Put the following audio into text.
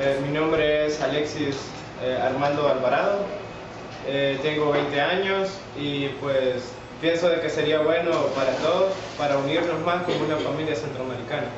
Eh, mi nombre es Alexis eh, Armando Alvarado, eh, tengo 20 años y pues pienso de que sería bueno para todos, para unirnos más como una familia centroamericana.